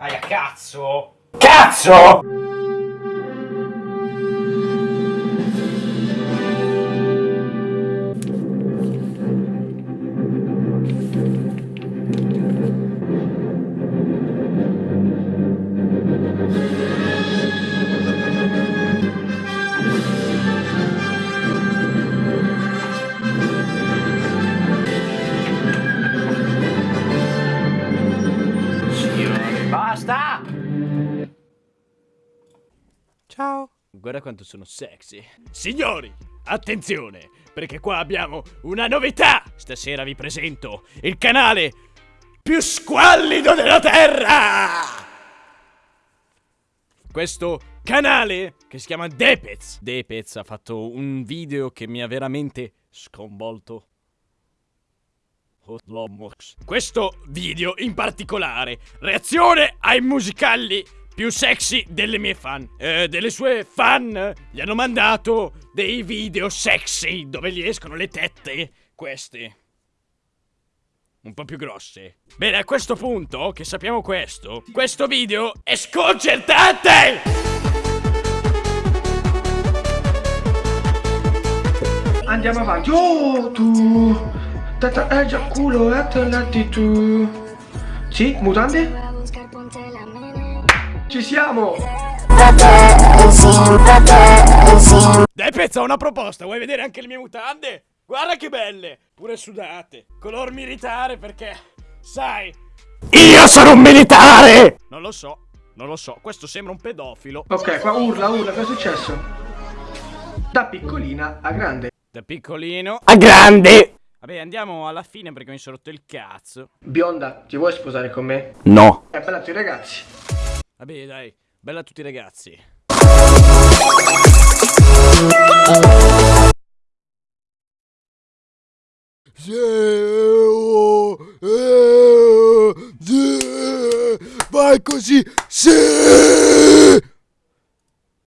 Aia, cazzo! Cazzo! Basta! Ciao. Guarda quanto sono sexy. Signori, attenzione, perché qua abbiamo una novità. Stasera vi presento il canale più squallido della Terra. Questo canale che si chiama Depez. Depez ha fatto un video che mi ha veramente sconvolto. Questo video in particolare, reazione ai musicali più sexy delle mie fan. Eh, delle sue fan gli hanno mandato dei video sexy dove gli escono le tette. Queste. Un po' più grosse. Bene, a questo punto, che sappiamo questo, questo video è sconcertante! Andiamo avanti. Oh, tu. Tata, eh, già culo, eh, tornati tu. Sì, mutande? Ci siamo! Dai pezzo, ho una proposta, vuoi vedere anche le mie mutande? Guarda che belle, pure sudate. Color militare perché, sai... Io sono un militare! Non lo so, non lo so, questo sembra un pedofilo. Ok, qua urla, urla, cosa è successo? Da piccolina a grande. Da piccolino a grande! Vabbè, andiamo alla fine perché mi sono rotto il cazzo. Bionda, ti vuoi sposare con me? No. È bella a tutti i ragazzi. Vabbè, dai, bella a tutti i ragazzi. Vai così, sì!